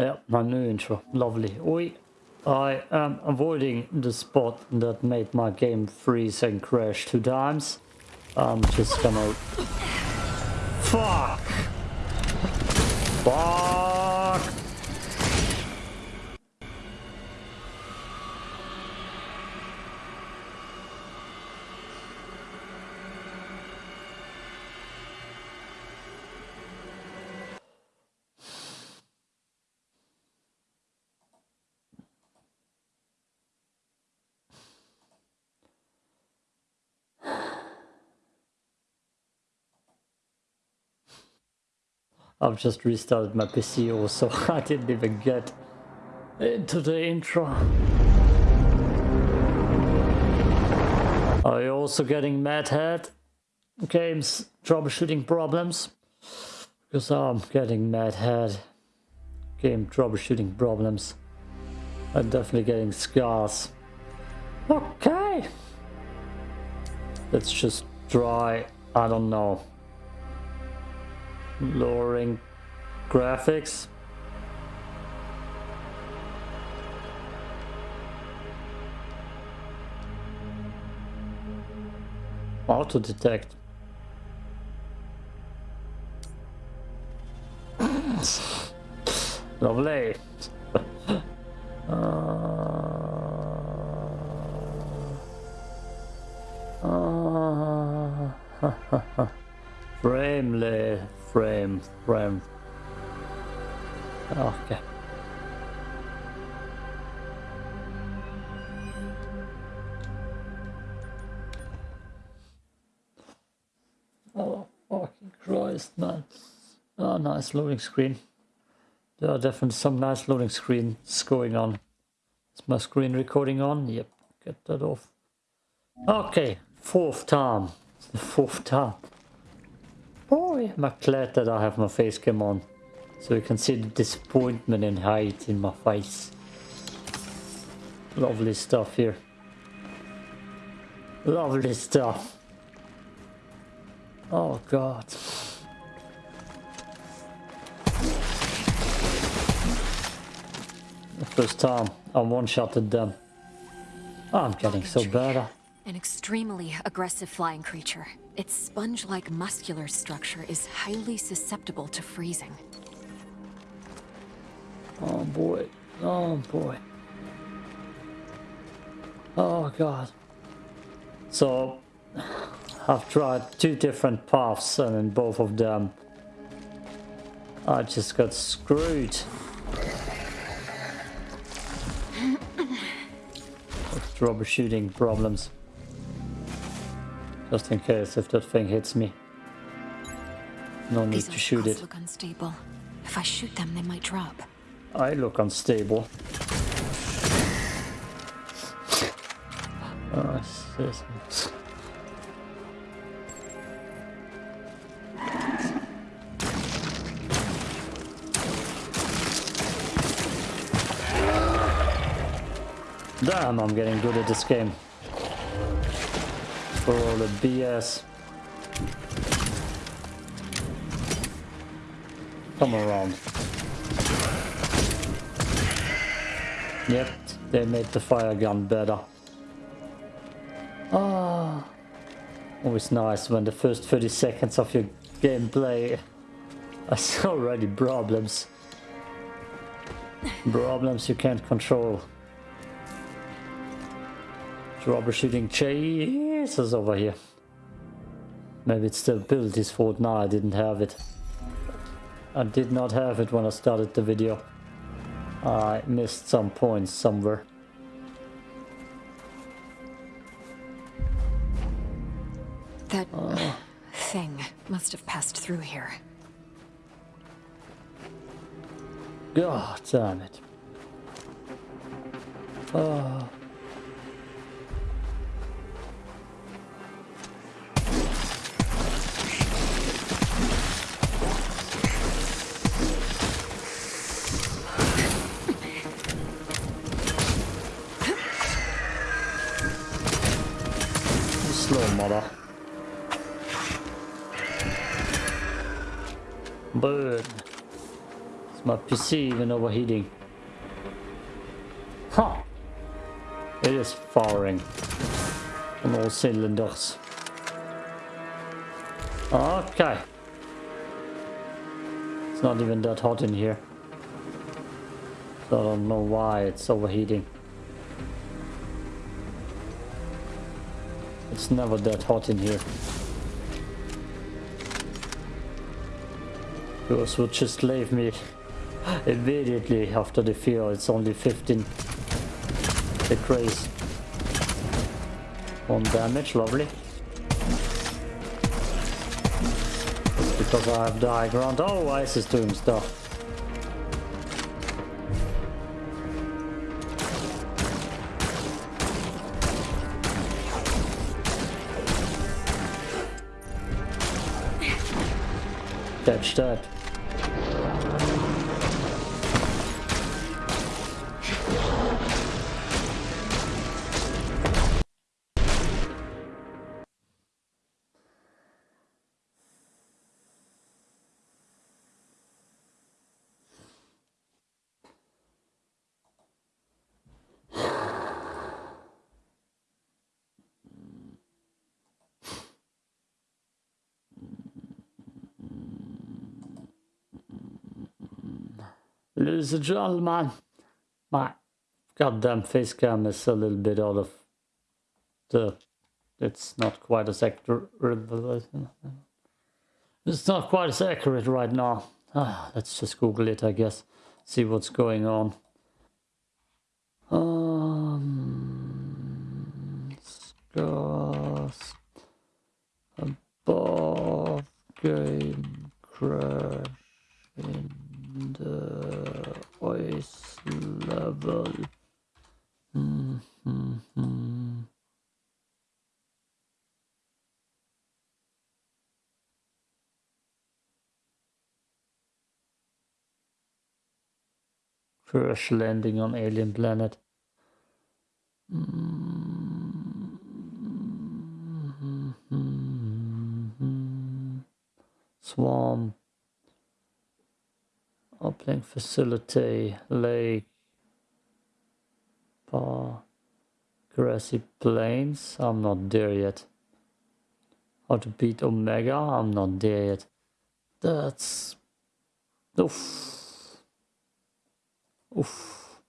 Yeah, my new intro. Lovely. Oi. I am avoiding the spot that made my game freeze and crash two times. I'm just gonna... Fuck! Fuck! I've just restarted my PC also. I didn't even get uh, into the intro. Are you also getting mad head games troubleshooting problems? Because I'm getting mad head game troubleshooting problems. I'm definitely getting scars. Okay. Let's just try, I don't know, lowering graphics. Auto detect. Lovely. Frame, frame. Oh, okay. Oh, fucking Christ, man. Oh, nice loading screen. There are definitely some nice loading screens going on. Is my screen recording on? Yep, get that off. Okay, fourth time. It's the fourth time. Boy, I'm glad that I have my face cam on. So you can see the disappointment and hate in my face. Lovely stuff here. Lovely stuff. Oh god. The first time I one-shotted them. Oh, I'm getting so better. An extremely aggressive flying creature. Its sponge-like muscular structure is highly susceptible to freezing. Oh boy. Oh boy. Oh god. So, I've tried two different paths and in both of them I just got screwed. With troubleshooting problems. Just in case if that thing hits me. No need These to shoot it. look unstable. If I shoot them, they might drop. I look unstable. Oh, this. Damn, I'm getting good at this game. For all the BS. Come around. Yep, they made the fire gun better. Ah, always nice when the first 30 seconds of your gameplay are already problems. Problems you can't control. Troubleshooting Over here. Maybe it's the abilities fault. No, I didn't have it. I did not have it when I started the video. I missed some points somewhere. That uh. thing must have passed through here. God damn it. Oh. Mother. Burn. It's my PC even overheating? Huh. It is firing on all cylinders. Okay. It's not even that hot in here. So I don't know why it's overheating. It's never that hot in here. Those would just leave me immediately after the feel. It's only 15 degrees. One damage, lovely. because I have the high ground. Oh, Ice is doing stuff. That. Ladies and gentlemen, my goddamn face cam is a little bit out of the... It's not quite as accurate. It's not quite as accurate right now. Ah, let's just Google it, I guess. See what's going on. Um, scars above game crash in the voice level. Mm -hmm. Crash landing on alien planet. Mm -hmm. Swarm Uplink facility, lake, bar, grassy plains. I'm not there yet. How to beat Omega? I'm not there yet. That's... Oof. Oof.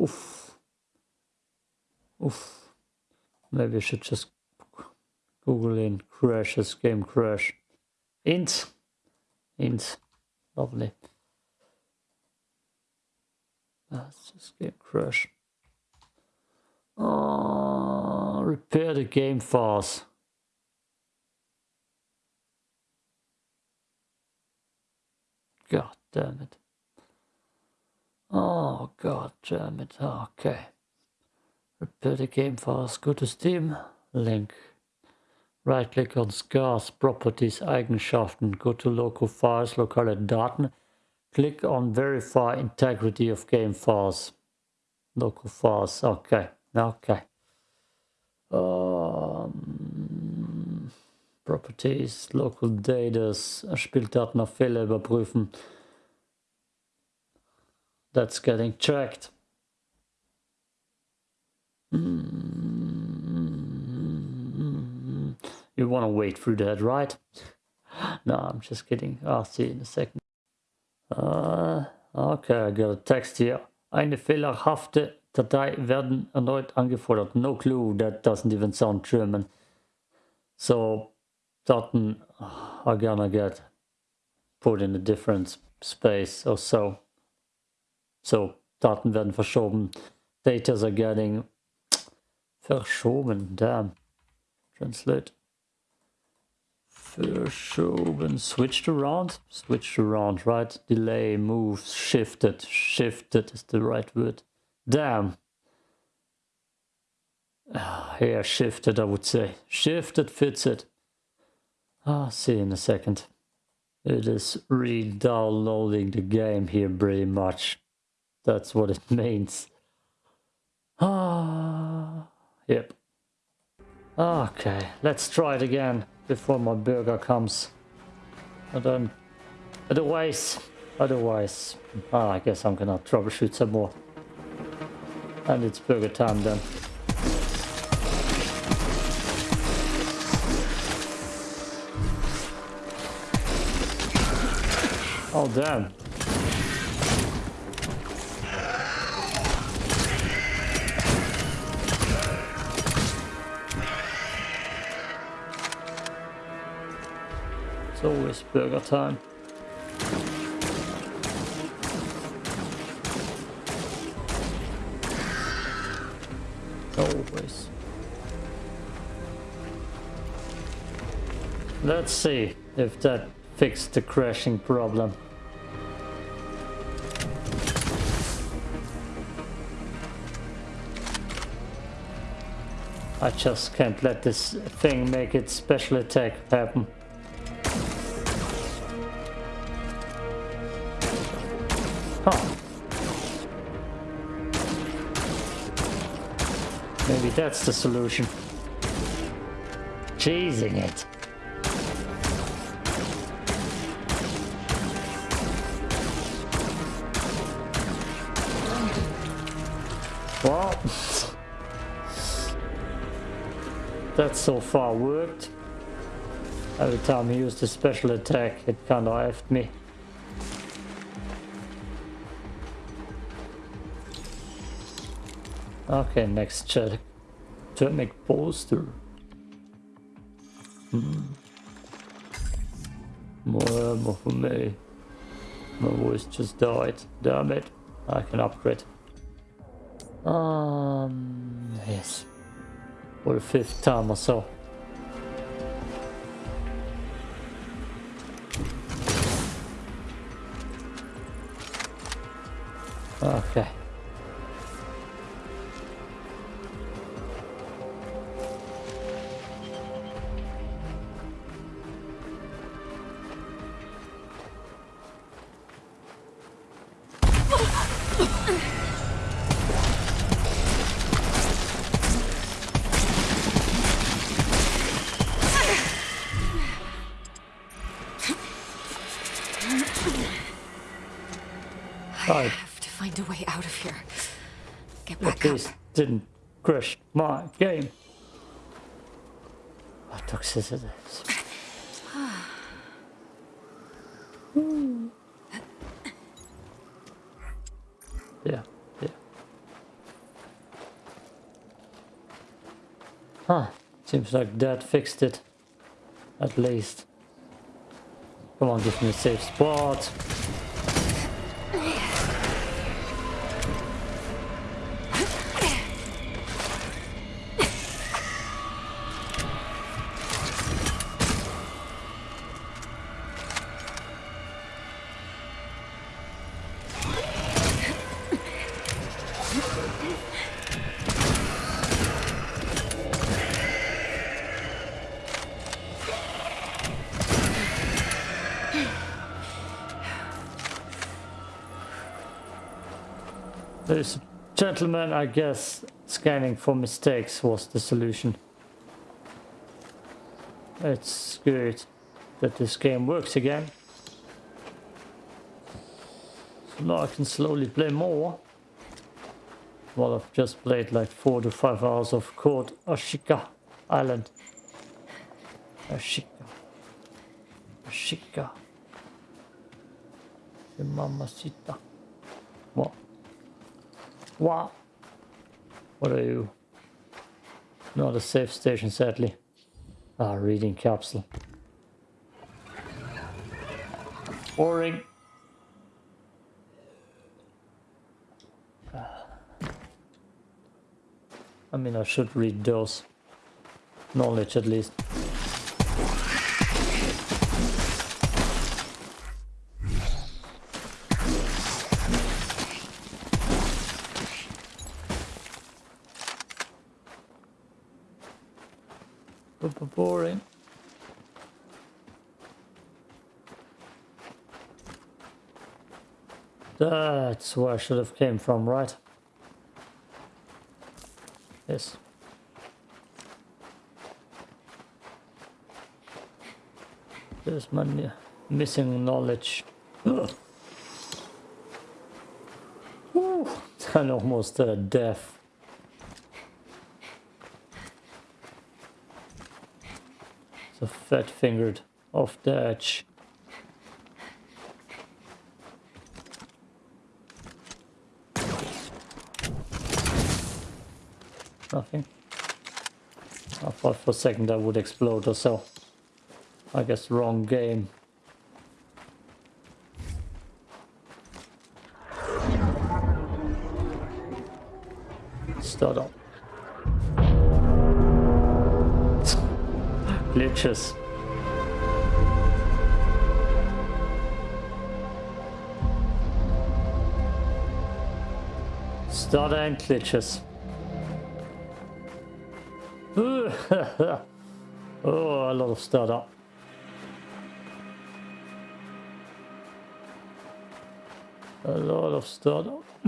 Oof. Oof. Maybe I should just Google in crashes, game crash. Int. Int. Lovely. Let's just get crushed. Oh, repair the game fast. God damn it. Oh, god damn it. Okay. Repair the game fast. Go to Steam. Link. Right click on Scars, Properties, Eigenschaften. Go to Local Files, Lokale Daten. Click on verify integrity of game files. Local files. Okay. Okay. Um, Properties, Local Data, Spieldaten auf Fehler überprüfen. That's getting checked. You want to wait through that, right? no, I'm just kidding. I'll see you in a second. Uh, okay, I got a text here. Eine fehlerhafte Datei werden erneut angefordert. No clue, that doesn't even sound German. So, Daten are ah, gonna get put in a different space or so. So, Daten werden verschoben. Datas are getting verschoben. Damn. Translate verschoben, switched around, switched around, right? Delay, move, shifted, shifted is the right word. Damn. Ah, yeah, shifted, I would say. Shifted fits it. Ah, see in a second. It is re-downloading the game here pretty much. That's what it means. Ah, yep. Okay, let's try it again before my burger comes. And then, otherwise, Otherwise, I guess I'm gonna troubleshoot some more. And it's burger time then. Oh damn. It's always burger time. Always. Let's see if that fixed the crashing problem. I just can't let this thing make its special attack happen. That's the solution. Cheesing it. Well, that so far worked. Every time I used a special attack, it kinda effed me. Okay, next check. Thermic poster. Hmm. More ammo for me. My voice just died. Damn it. I can upgrade. Um, yes. For the fifth time or so. I have to find a way out of here. Get At back up. least didn't crash my game. What toxicity? yeah, yeah. Huh. Seems like that fixed it. At least. Come on, give me a safe spot. Gentleman, I guess, scanning for mistakes was the solution. It's good that this game works again. So now I can slowly play more. Well, I've just played like four to five hours of Code Ashika Island. Ashika. Ashika. Mamacita. What? What? What are you? Not a safe station, sadly. Ah, reading capsule. Boring. Ah. I mean, I should read those. Knowledge at least. That's where I should have came from, right? Yes. There's my missing knowledge. Woo! I'm almost uh, deaf. So fat-fingered off the edge. Nothing. Uh, I thought for a second that would explode or so. I guess wrong game. Start up. Glitches. Starter and glitches. oh, a lot of startup. A lot of startup.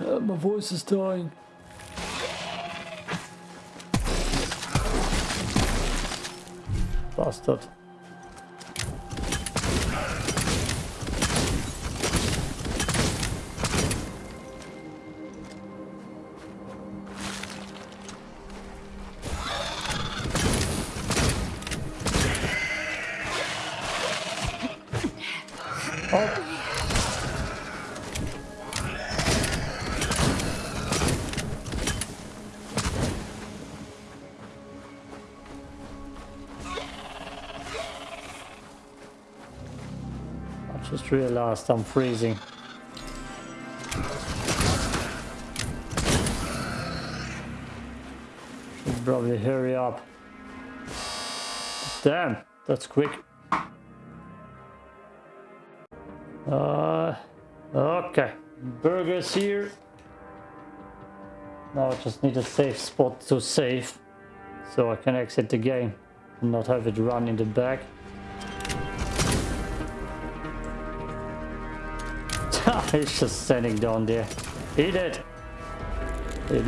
uh, my voice is dying. Bastard. Realized I'm freezing. Should probably hurry up. Damn, that's quick. Uh, okay, burgers here. Now I just need a safe spot to save so I can exit the game and not have it run in the back. He's just standing down there. He did. He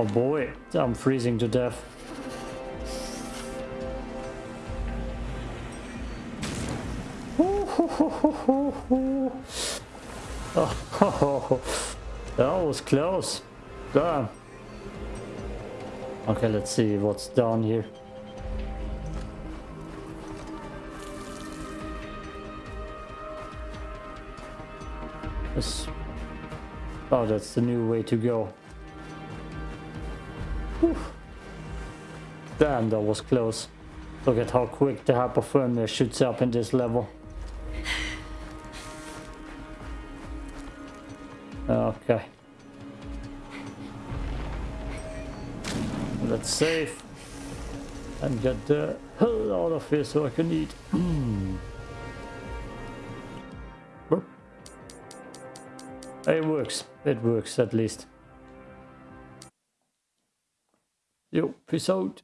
Oh boy, I'm freezing to death. Oh, that was close. Damn. Okay, let's see what's down here. Oh, that's the new way to go. Whew. Damn, that was close. Look at how quick the hypothermia shoots up in this level. Okay. Let's save. And get the hell out of here so I can eat. Hmm. it works. It works at least. Yo, peace out.